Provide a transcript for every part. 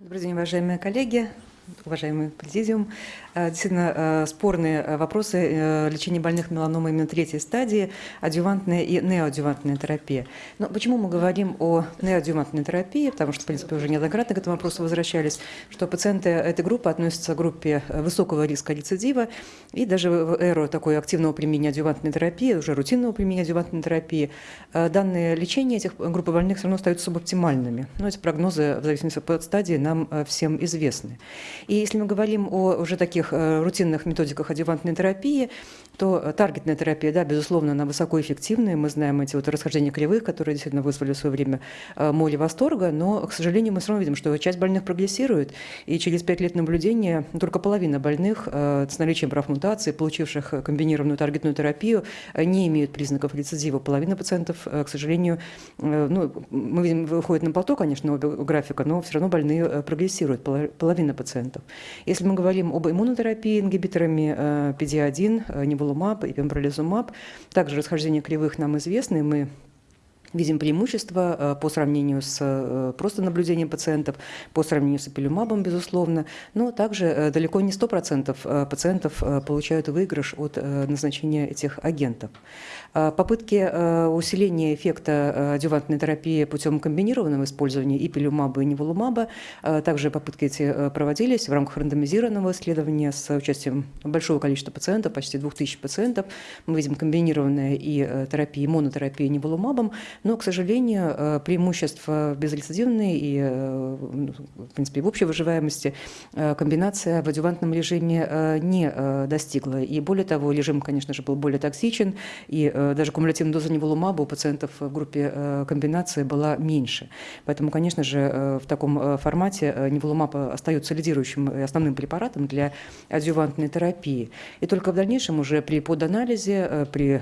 Добрый день, уважаемые коллеги, уважаемый президиум. Э, действительно, э, спорные э, вопросы лечения больных меланомой именно третьей стадии, адювантная и неоадювантная терапия. Но почему мы говорим о неоадювантной терапии? Потому что, в принципе, уже неоднократно к этому вопросу возвращались, что пациенты этой группы относятся к группе высокого риска рецидива, и даже в эру такой активного применения адювантной терапии, уже рутинного применения адювантной терапии, данные лечения этих групп больных все равно остаются субоптимальными. Но эти прогнозы, в зависимости от стадии, нам всем известны. И если мы говорим о уже таких э, рутинных методиках адювантной терапии, то таргетная терапия, да, безусловно, она высокоэффективная. Мы знаем эти вот расхождения кривых, которые действительно вызвали в свое время э, моли восторга, но, к сожалению, мы все равно видим, что часть больных прогрессирует, и через 5 лет наблюдения только половина больных э, с наличием прав мутации, получивших комбинированную таргетную терапию, не имеют признаков рецидива. Половина пациентов, к сожалению, ну, мы видим, выходит на плато, конечно, оба графика, но все равно больные прогрессируют, половина пациентов. Если мы говорим об иммунотерапии ингибиторами PD-1, э, неволумаб и пембролизумаб, также расхождение кривых нам известны, мы видим преимущество э, по сравнению с э, просто наблюдением пациентов, по сравнению с эпилюмабом, безусловно, но также далеко не 100% пациентов получают выигрыш от назначения этих агентов. А, попытки э, усиления эффекта э, адювантной терапии путем комбинированного использования и пилюмаба, и неволумаба, также попытки эти э, проводились в рамках рандомизированного исследования с участием большого количества пациентов, почти 2000 пациентов. Мы видим комбинированная и терапия, и монотерапия неволумабом, но, к сожалению, преимущества безрецидивные и, ну, в принципе, в общей выживаемости комбинация в адювантном режиме не достигла. И более того, режим, конечно же, был более токсичен, и Э, даже кумулятивная доза неволумаба у пациентов в группе э, комбинации была меньше. Поэтому, конечно же, э, в таком формате неволумаб остается лидирующим и основным препаратом для адъювантной терапии. И только в дальнейшем уже при поданализе, при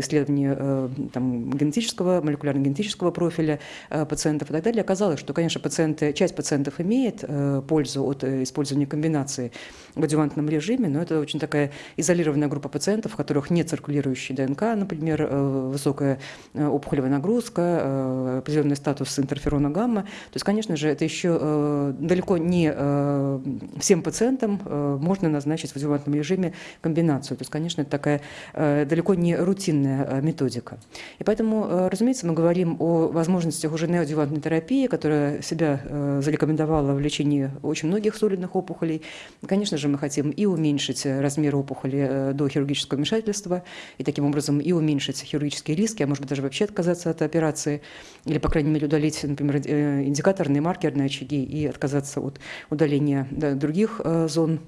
исследовании там, генетического, молекулярно-генетического профиля пациентов и так далее, оказалось, что, конечно, пациенты, часть пациентов имеет пользу от использования комбинации в адъювантном режиме, но это очень такая изолированная группа пациентов, у которых нет циркулирующей ДНК, например, э, высокая э, опухолевая нагрузка, э, определенный статус интерферона гамма. То есть, конечно же, это еще далеко не всем пациентам можно назначить в адъювантном режиме комбинацию. То есть, конечно, это такая далеко не рутинная методика. И поэтому, разумеется, мы говорим о возможностях уже неоадъювантной терапии, которая себя зарекомендовала в лечении очень многих солидных опухолей. Конечно же, мы хотим и уменьшить размер опухоли до хирургического вмешательства, и таким образом и уменьшить хирургические риски, а может быть даже вообще отказаться от операции, или, по крайней мере, удалить, например, э, индикаторные маркерные очаги и отказаться от удаления других э, зон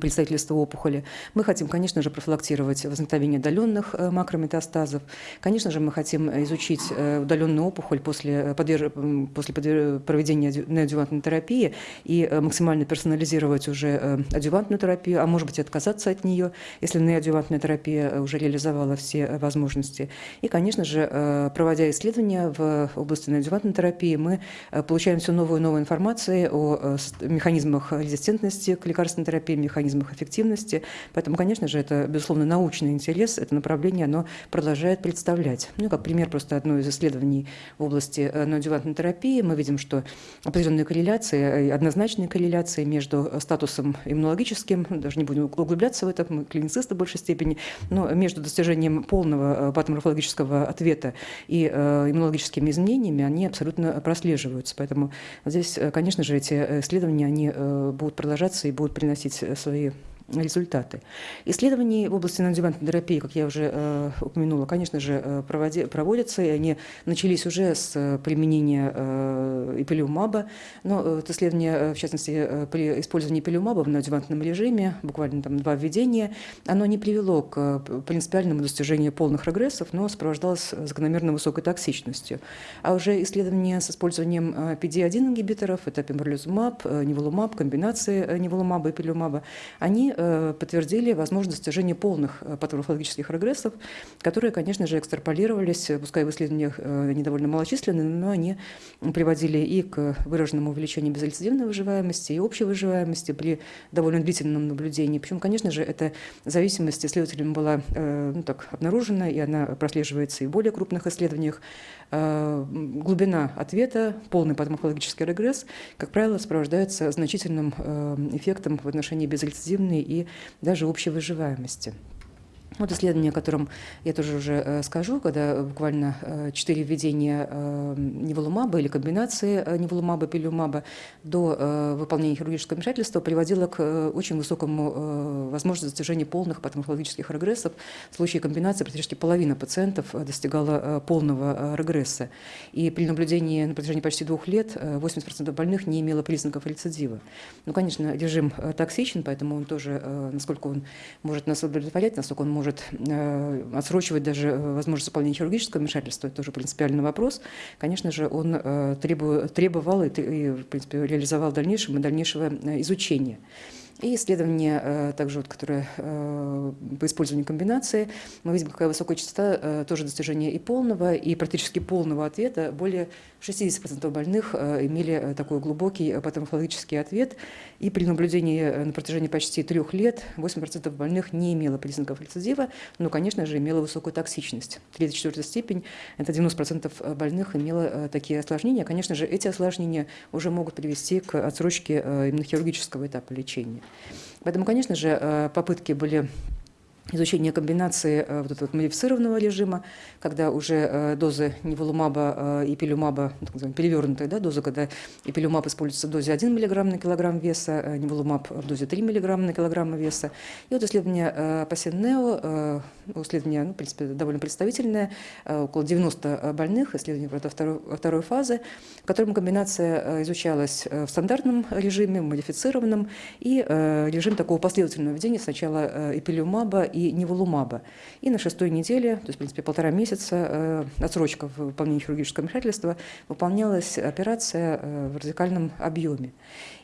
представительства опухоли. Мы хотим, конечно же, профилактировать возникновение удаленных э, макрометастазов. Конечно же, мы хотим изучить э, удаленную опухоль после, подверж... после проведения неадювантной терапии и э, максимально персонализировать уже адювантную терапию, а может быть отказаться от нее, если неадювантная терапия уже реализовала все возможности. И, конечно же, проводя исследования в области неадювантной терапии, мы получаем все новую и новую информацию о механизмах резистентности к лекарственной терапии, механизмах эффективности. Поэтому, конечно же, это, безусловно, научный интерес, это направление, оно продолжает представлять. Ну, как пример просто одно из исследований в области э, неодювантной терапии, мы видим, что определенные корреляции, э, однозначные корреляции между статусом иммунологическим, даже не будем углубляться в это, мы клиницисты в большей степени, но между достижением полного э, патоморфологического ответа и иммунологическими изменениями, они абсолютно прослеживаются. Поэтому здесь, конечно же, эти исследования, они будут продолжаться и будут приносить свои Результаты. Исследования в области неодювантной терапии, как я уже э, упомянула, конечно же, э, проводи, проводятся, и они начались уже с э, применения э, эпилиумаба, но это исследование, э, в частности, при использовании эпилиумаба в неодювантном режиме, буквально там два введения, оно не привело к принципиальному достижению полных регрессов, но сопровождалось закономерно высокой токсичностью. А уже исследования с использованием PD-1 ингибиторов, это пембролизумаб, неволумаб, комбинации неволумаба и эпилиумаба, они они подтвердили возможность достижения полных патоморфологических регрессов, которые, конечно же, экстраполировались, пускай в исследованиях они довольно малочисленные, но они приводили и к выраженному увеличению безрецидивной выживаемости, и общей выживаемости при довольно длительном наблюдении. Причем, конечно же, эта зависимость исследователям была ну, так, обнаружена, и она прослеживается и в более крупных исследованиях. Глубина ответа, полный патоморфологический регресс, как правило, сопровождается значительным эффектом в отношении безрецидивной и даже общей выживаемости. Вот исследование, о котором я тоже уже э, скажу, когда буквально э, четыре введения э, неволумаба или комбинации неволумаба пилюмаба до выполнения хирургического вмешательства приводило к очень высокому возможности достижения полных патоморфологических регрессов. В случае комбинации практически половина пациентов достигала полного регресса. И при наблюдении на протяжении почти двух лет 80% больных не имело признаков рецидива. Ну, конечно, режим токсичен, поэтому он тоже, насколько он может нас удовлетворять, насколько он может может э, отсрочивать даже э, возможность выполнения хирургического вмешательства, это тоже принципиальный вопрос, конечно же, он э, требовал и, в принципе, реализовал в дальнейшем и дальнейшего изучения. И исследование, э, также вот, которое э, по использованию комбинации, мы видим, какая высокая частота э, тоже достижения и полного, и практически полного ответа. Более 60% больных имели такой глубокий патоморфологический ответ. И при наблюдении на протяжении почти трех лет 8% больных не имело признаков рецидива, но, конечно же, имело высокую токсичность. Третья, четвертая степень, это 90% больных имело такие осложнения. Конечно же, эти осложнения уже могут привести к отсрочке именно хирургического этапа лечения. Поэтому, конечно же, э, попытки были изучение комбинации э, вот этого модифицированного режима, когда уже э, дозы неволумаба и пилюмаба, ну, перевернутая да, доза, когда эпилюмаб используется в дозе 1 мг на килограмм веса, неволумаб в дозе 3 мг на килограмм веса. И вот исследование Пассен-Нео, исследование, ну, в принципе, довольно представительное, около 90 больных, исследование правда, второй, второй фазы, в котором комбинация изучалась в стандартном режиме, модифицированном, и режим такого последовательного введения сначала эпилюмаба и неволумаба. И на шестой неделе, то есть, в принципе, полтора месяца, э, отсрочка в выполнении хирургического вмешательства, выполнялась операция э, в радикальном объеме.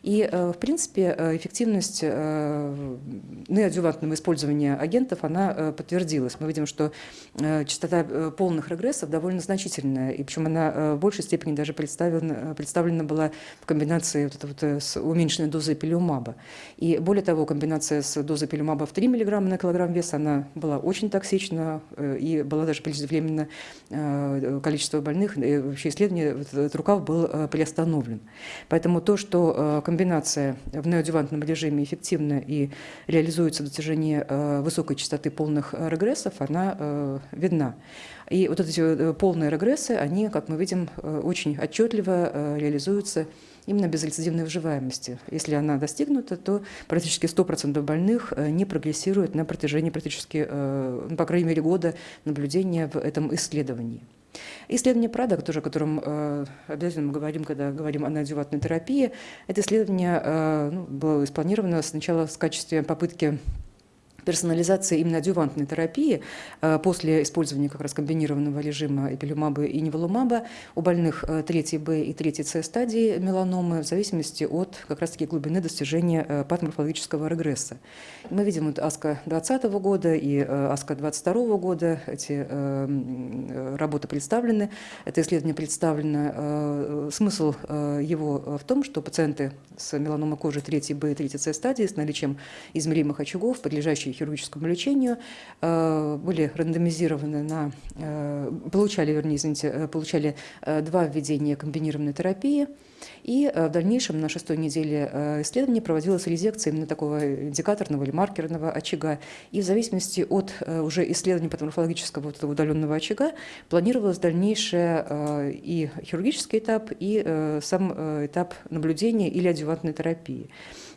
И, э, в принципе, эффективность неоадювантного использования агентов, она подтвердилась. Мы видим, что частота полных регрессов довольно значительная, и причем она в большей степени даже представлена, представлена была в комбинации вот это вот с уменьшенной дозой пилиумаба. И более того, комбинация с дозой пилиумаба в 3 мг на килограмм вес она была очень токсична э, и была даже преждевременно э, количество больных, и вообще исследование, этот рукав был э, приостановлен. Поэтому то, что комбинация в неодевантном режиме эффективна и реализуется в достижении высокой частоты полных регрессов, она видна. И вот эти полные регрессы, они, как мы видим, очень отчетливо реализуются именно безрецидивной выживаемости. Если она достигнута, то практически 100% больных э, не прогрессируют на протяжении практически, э, ну, по крайней мере, года наблюдения в этом исследовании. Исследование Прада, тоже, о котором э, обязательно мы говорим, когда говорим о неодюватной терапии, это исследование ну, было спланировано сначала в качестве попытки персонализация именно адювантной терапии э, после использования как раз комбинированного режима эпилюмаба и неволумаба у больных 3 Б и 3 С стадии меланомы в зависимости от как раз таки глубины достижения э, патоморфологического регресса. Мы видим вот АСКО 2020 года и э, АСКО 2022 года, эти работы представлены, это исследование представлено. Смысл его в том, что пациенты с меланомой кожи 3 Б и 3 С стадии с наличием измеримых очагов, подлежащие хирургическому лечению, э, были рандомизированы на, э, получали, вернее, извините, э, получали два введения комбинированной терапии, и в дальнейшем на шестой неделе исследования проводилась резекция именно такого индикаторного или маркерного очага. И в зависимости от уже исследования патоморфологического вот этого удаленного очага планировалось дальнейшее и хирургический этап, и сам этап наблюдения или адювантной терапии.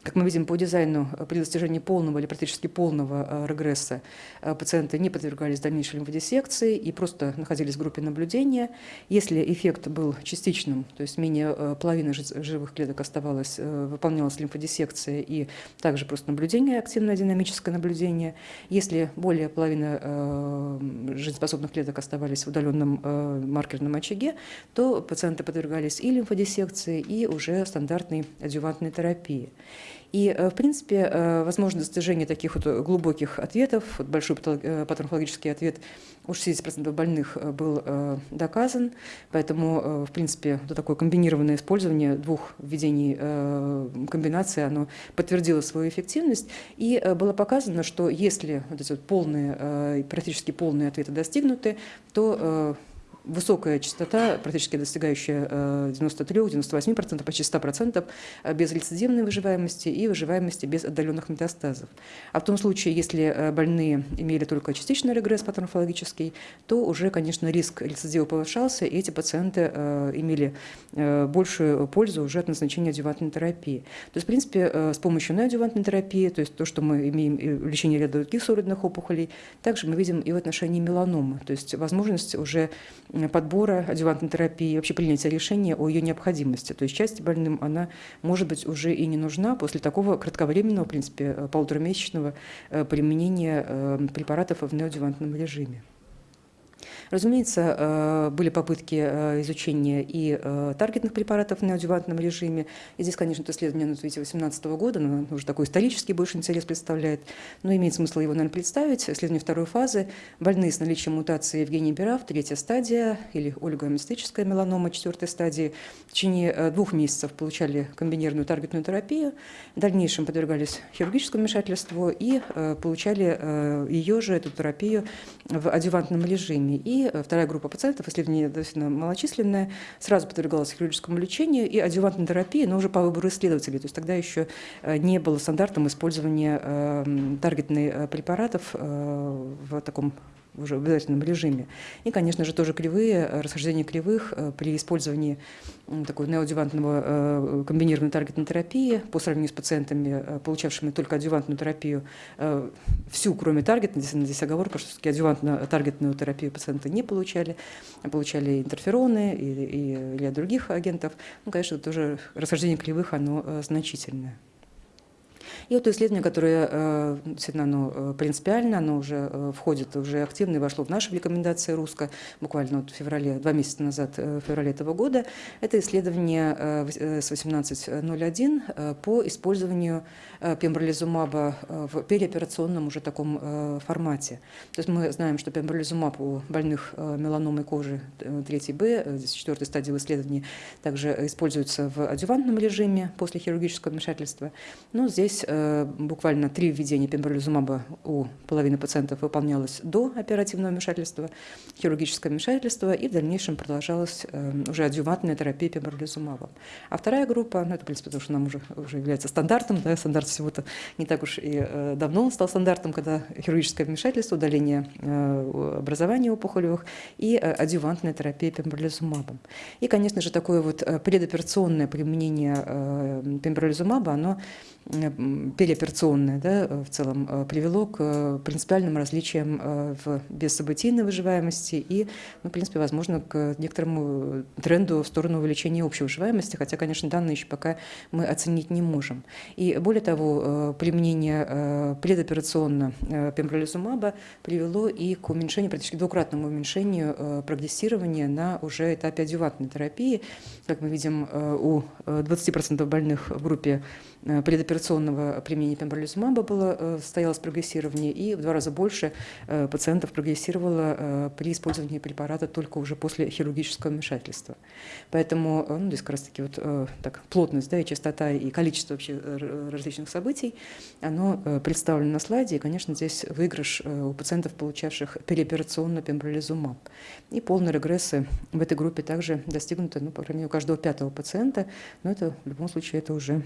Как мы видим по дизайну, э, при достижении полного или практически полного э, регресса э, пациенты не подвергались дальнейшей лимфодиссекции и просто находились в группе наблюдения. Если эффект был частичным, то есть менее половины живых клеток оставалось, выполнялась лимфодиссекция и также просто наблюдение, активное динамическое наблюдение. Если более половины жизнеспособных клеток оставались в удаленном маркерном очаге, то пациенты подвергались и лимфодиссекции, и уже стандартной адювантной терапии. И, в принципе, возможно достижение таких вот глубоких ответов, вот большой патологический ответ у 60% больных был доказан, поэтому, в принципе, вот такое комбинированное использование двух введений комбинации, оно подтвердило свою эффективность, и было показано, что если вот эти вот полные, практически полные ответы достигнуты, то высокая частота, практически достигающая 93-98%, э, почти 100% э, без рецидивной выживаемости и выживаемости без отдаленных метастазов. А в том случае, если э, больные имели только частичный регресс патоморфологический, то уже, конечно, риск рецидива повышался, и эти пациенты имели большую пользу уже от назначения адювантной терапии. То есть, в принципе, с помощью неадювантной терапии, то есть то, что мы имеем в лечении ряда других сородных опухолей, также мы видим и в отношении меланомы, то есть возможность уже подбора адювантной терапии, вообще принятия решения о ее необходимости. То есть части больным она может быть уже и не нужна после такого кратковременного, в принципе, э, полуторамесячного э, применения э, препаратов в неоадювантном режиме. Разумеется, э, были попытки э, изучения и э, таргетных препаратов в неодювантном режиме. И здесь, конечно, это исследование на 2018 года, но уже такой исторический больше интерес представляет. Но имеет смысл его, наверное, представить. Исследование второй фазы. Больные с наличием мутации Евгения Бирав, третья стадия, или олигомистическая меланома, четвертой стадии, в течение двух месяцев получали комбинированную таргетную терапию. В дальнейшем подвергались хирургическому вмешательству и получали ее же, эту терапию, в адювантном режиме. И вторая группа пациентов, исследование достаточно малочисленное, сразу подвергалась хирургическому лечению и адювантной терапии, но уже по выбору исследователей. То есть тогда еще э, не было стандартом использования э, таргетных э, препаратов в таком уже в обязательном режиме. И, конечно же, тоже кривые, э, расхождение кривых э, при использовании такой неоадювантного э, комбинированной таргетной терапии по сравнению с пациентами, получавшими только адювантную терапию, всю, кроме таргетной, здесь, здесь оговорка, что все-таки адювантно-таргетную терапию пациенты не получали, а получали интерфероны и, или других агентов. Ну, конечно, тоже расхождение кривых, оно значительное. И вот исследование, которое э, действительно оно э, принципиально, оно уже э, входит, уже активно и вошло в наши рекомендации РУСКО, буквально вот в феврале, два месяца назад, в феврале этого года, это исследование с 1801 по использованию пембролизумаба в переоперационном уже таком формате. То есть мы знаем, что пембролизумаб у больных меланомой кожи 3Б, здесь четвертой стадии исследования, также используется в адювантном режиме после хирургического вмешательства. Но здесь Э, буквально три введения пембролизумаба у половины пациентов выполнялось до оперативного вмешательства, хирургическое вмешательство, и в дальнейшем продолжалась э, уже адъювантная терапия пембролизумабом. А вторая группа, ну это, в принципе, потому что нам уже, уже является стандартом, да, стандарт всего-то не так уж и э, давно он стал стандартом, когда хирургическое вмешательство, удаление образования опухолевых и адъювантная терапия пембролизумабом. И, конечно же, такое вот предоперационное применение пембролизумаба, оно переоперационное да, в целом э, привело к э, принципиальным различиям э, в бессобытийной выживаемости и, ну, в принципе, возможно, к некоторому тренду в сторону увеличения общей выживаемости, хотя, конечно, данные еще пока мы оценить не можем. И более того, применение предоперационно пембролизумаба привело и к уменьшению, практически двукратному уменьшению прогрессирования на уже этапе адювантной терапии. Как мы видим, у 20% больных в группе предоперационного применения пембролизумаба было, э, состоялось прогрессирование, и в два раза больше э, пациентов прогрессировало э, при использовании препарата только уже после хирургического вмешательства. Поэтому ну, здесь как раз таки вот так, плотность да, и частота и количество вообще различных событий, оно представлено на слайде, и, конечно, здесь выигрыш у пациентов, получавших переоперационно пембролизумаб. И полные регрессы в этой группе также достигнуты, ну, по крайней мере, у каждого пятого пациента, но это в любом случае это уже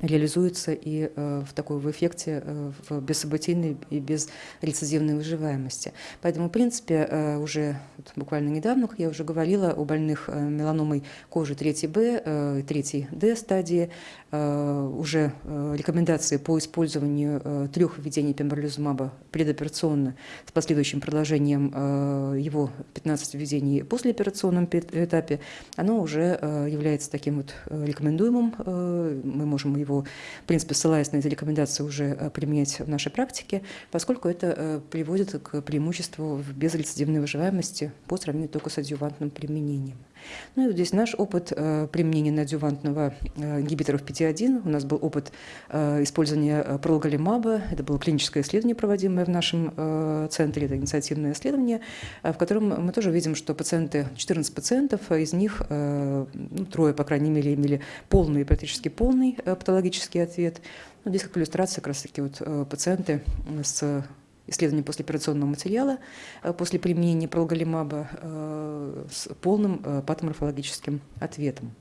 реализуется и э, в такой в эффекте э, в бессобытийной и без рецидивной выживаемости. Поэтому, в принципе, э, уже вот, буквально недавно, я уже говорила, у больных меланомой кожи 3Б и 3D стадии уже рекомендации по использованию трех введений пембролизумаба предоперационно с последующим продолжением его 15 введений послеоперационном этапе, оно уже является таким вот рекомендуемым. Мы можем можем его, в принципе, ссылаясь на эти рекомендации, уже э, применять в нашей практике, поскольку это э, приводит к преимуществу в безрецидивной выживаемости по сравнению только с адъювантным применением. Ну и вот здесь наш опыт э, применения неадювантного э, ингибиторов PT1. У нас был опыт э, использования пролголимаба. Это было клиническое исследование, проводимое в нашем центре. Это инициативное исследование, в котором мы тоже видим, что пациенты, 14 пациентов, из них ну, трое, по крайней мере, имели полный, практически полный патологический ответ. Ну, здесь как иллюстрация как раз-таки вот пациенты с исследование послеоперационного материала э, после применения пролголимаба э, с полным э, патоморфологическим ответом.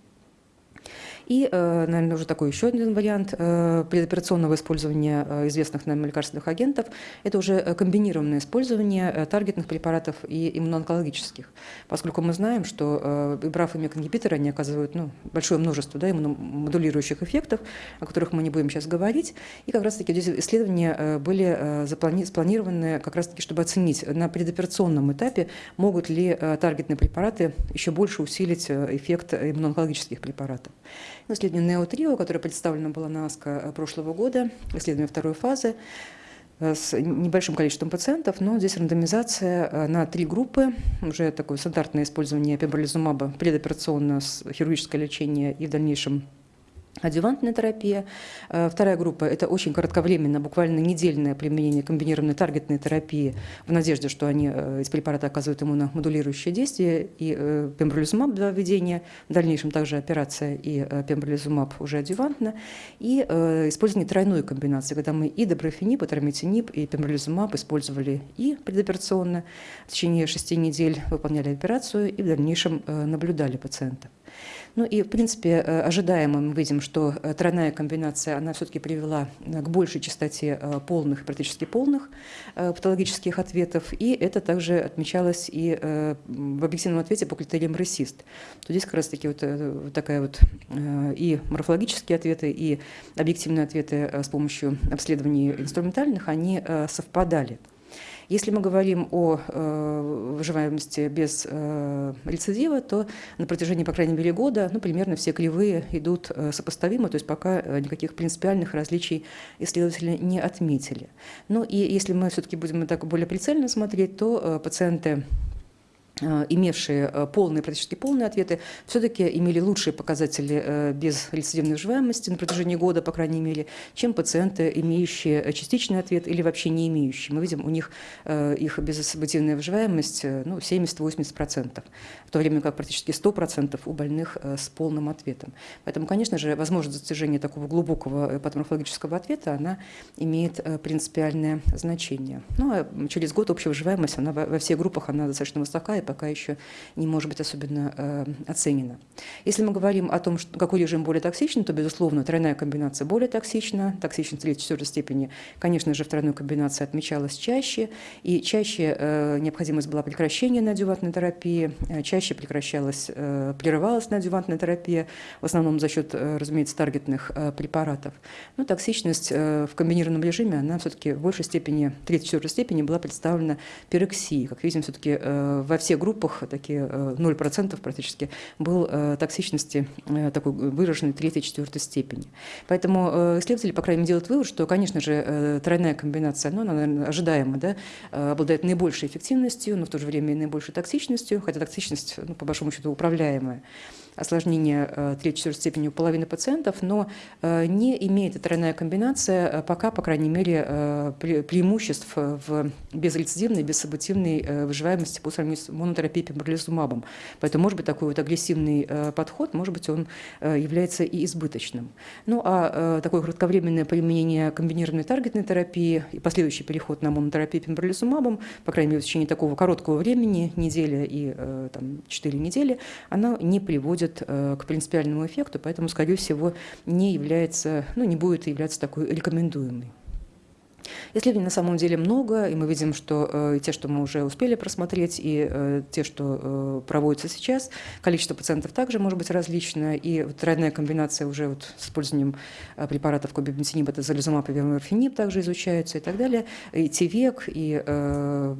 И, э, наверное, уже такой еще один вариант э, предоперационного использования э, известных нам лекарственных агентов – это уже комбинированное использование таргетных препаратов и иммуноонкологических, поскольку мы знаем, что ибраф и мекингибиторы, они оказывают ну, большое множество да, иммуномодулирующих эффектов, о которых мы не будем сейчас говорить. И как раз-таки здесь исследования были спланированы как раз-таки, чтобы оценить на предоперационном этапе, могут ли таргетные препараты еще больше усилить эффект иммуноонкологических препаратов. Исследование NEO-TRIO, которое представлено было на АСКО э, прошлого года, исследование второй фазы, э, с небольшим количеством пациентов, но здесь рандомизация э, на три группы, уже такое стандартное использование пембролизумаба, предоперационное хирургическое лечение и в дальнейшем Адювантная терапия. Э, вторая группа – это очень кратковременно, буквально недельное применение комбинированной таргетной терапии в надежде, что они из э, препарата оказывают иммуномодулирующее действие, и э, пембролизумаб для введения, в дальнейшем также операция и пембролизумаб уже адювантно, и использование тройной комбинации, когда мы и доброфенип, и трамитинип, и пембролизумаб использовали и предоперационно, в течение шести недель выполняли операцию и в дальнейшем наблюдали пациента. Ну и, в принципе, э, ожидаемо мы видим, что э, тройная комбинация, она все-таки привела э, к большей частоте полных, практически полных патологических ответов, и это также отмечалось и в объективном ответе по критериям РЭСИСТ. То здесь как раз-таки вот такая вот и морфологические ответы, и объективные ответы с помощью обследований инструментальных, они совпадали. Если мы говорим о э, выживаемости без э, рецидива, то на протяжении, по крайней мере, года ну, примерно все кривые идут э, сопоставимо, то есть пока э, никаких принципиальных различий исследователи не отметили. Ну и если мы все-таки будем так более прицельно смотреть, то э, пациенты имевшие э, полные, практически полные ответы, все-таки имели лучшие показатели э, без рецидивной выживаемости на протяжении года, по крайней мере, чем пациенты, имеющие частичный ответ или вообще не имеющие. Мы видим, у них их безсобытийная выживаемость ну, 70-80%, в то время как практически 100% у больных с полным ответом. Поэтому, конечно же, возможность достижения такого глубокого патоморфологического ответа, она имеет принципиальное значение. Ну, а через год общая выживаемость, она во всех группах она достаточно высока, и пока еще не может быть особенно э, оценена. Если мы говорим о том, что, какой режим более токсичен, то, безусловно, тройная комбинация более токсична. Токсичность третьей-четвертой степени, конечно же, в тройной комбинации отмечалась чаще, и чаще э, необходимость была прекращения неодювантной терапии, э, чаще прекращалась, э, прерывалась неодювантная терапия, в основном за счет, э, разумеется, таргетных э, препаратов. Но токсичность э, в комбинированном режиме, она все-таки в большей степени, третьей-четвертой степени была представлена пироксией. Как видим, все-таки э, во всех группах, такие 0% э, практически, был э, токсичности э, такой выраженной третьей, четвертой степени. Поэтому исследователи, по крайней мере, делают вывод, что, конечно же, тройная комбинация, ну, она, наверное, ожидаема, да, обладает наибольшей эффективностью, но в то же время и наибольшей токсичностью, хотя токсичность, ну, по большому счету, управляемая осложнения э, третьей-четвертой степени у половины пациентов, но э, не имеет эта тройная комбинация э, пока, по крайней мере, преимуществ в безрецидивной, бессобытивной выживаемости по сравнению с монотерапией пембролизумабом. Поэтому, может быть, такой вот агрессивный подход, может быть, он является и избыточным. Ну, а такое кратковременное применение комбинированной таргетной терапии и последующий переход на монотерапию пембролизумабом, по крайней мере, в течение такого короткого времени, неделя и там, 4 недели, она не приводит приводит э, к принципиальному эффекту, поэтому, скорее всего, не является, ну, не будет являться такой рекомендуемой. Исследований на самом деле много, и мы видим, что э, те, что мы уже успели просмотреть, и э, те, что э, проводятся сейчас, количество пациентов также может быть различное, и вот тройная комбинация уже вот с использованием э, препаратов кобибентинип, это залезумаб и также изучаются и так далее, и ТИВЕК, и э,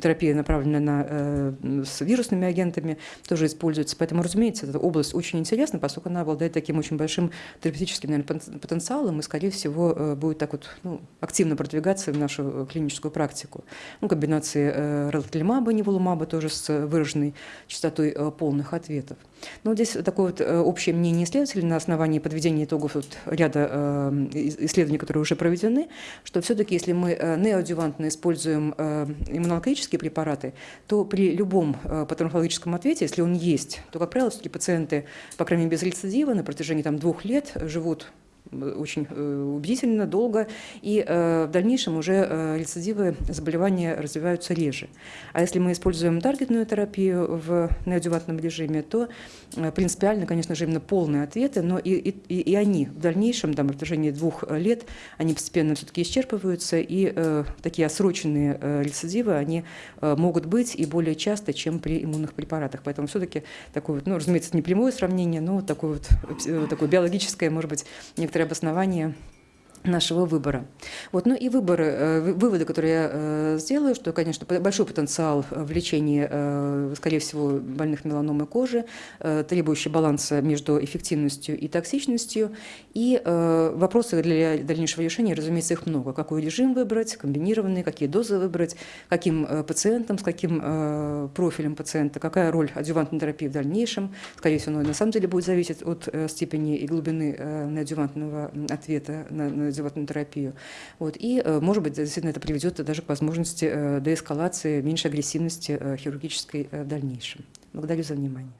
терапия, направленная на, э, с вирусными агентами, тоже используется. Поэтому, разумеется, эта область очень интересна, поскольку она обладает таким очень большим терапевтическим наверное, потенциалом и, скорее всего, э, будет так вот ну, активно продвигаться в нашу клиническую практику. Ну, комбинации э, релатлимаба, неволумаба тоже с выраженной частотой полных ответов. Но здесь такое вот общее мнение исследователей на основании подведения итогов вот ряда исследований, которые уже проведены, что все-таки если мы неоадювантно используем иммунологические препараты, то при любом э, патоморфологическом ответе, если он есть, то, как правило, все-таки пациенты, по крайней мере, без рецидива на протяжении там, двух лет живут очень э, убедительно, долго, и э, в дальнейшем уже э, рецидивы заболевания развиваются реже. А если мы используем таргетную терапию в неодювантном режиме, то принципиально, конечно же, именно полные ответы, но и, и, и они в дальнейшем, там, в протяжении двух лет, они постепенно все-таки исчерпываются, и э, такие осроченные э, рецидивы, они э, могут быть и более часто, чем при иммунных препаратах. Поэтому все-таки такое вот, ну, разумеется, не прямое сравнение, но такое вот, такое биологическое, может быть, некоторое некоторые обоснования нашего выбора. Вот, ну и выборы, э, выводы, которые я э, сделаю, что, конечно, большой потенциал в лечении, э, скорее всего, больных меланомой кожи, требующий баланса между эффективностью и токсичностью. И вопросы для дальнейшего решения, разумеется, их много. Какой режим выбрать, комбинированный, какие дозы выбрать, каким пациентам, с каким профилем пациента, какая роль адювантной терапии в дальнейшем. Скорее всего, на самом деле будет зависеть от степени и глубины адювантного ответа на, на животную терапию. Вот. И, э, может быть, действительно это приведет даже к возможности э, деэскалации, меньшей агрессивности э, хирургической в дальнейшем. Благодарю за внимание.